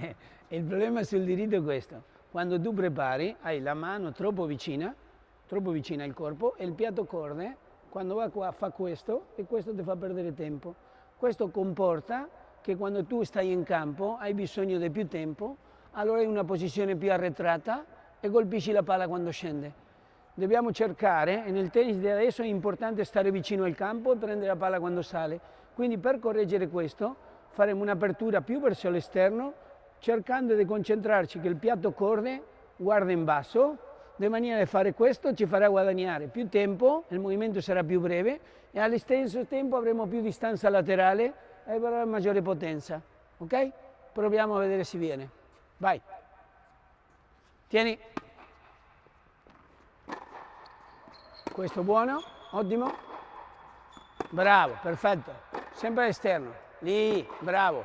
il problema sul diritto è questo. Quando tu prepari, hai la mano troppo vicina, troppo vicina al corpo e il piatto corne, quando va qua fa questo e questo ti fa perdere tempo. Questo comporta che quando tu stai in campo hai bisogno di più tempo, allora hai una posizione più arretrata e colpisci la palla quando scende. Dobbiamo cercare, e nel tennis di adesso è importante stare vicino al campo e prendere la palla quando sale. Quindi per correggere questo faremo un'apertura più verso l'esterno, cercando di concentrarci che il piatto corne guarda in basso, di maniera da fare questo ci farà guadagnare più tempo, il movimento sarà più breve e allo stesso tempo avremo più distanza laterale e avrà maggiore potenza. Ok? Proviamo a vedere se viene. Vai. Tieni. Questo buono, ottimo. Bravo, perfetto. Sempre all'esterno. Lì, bravo.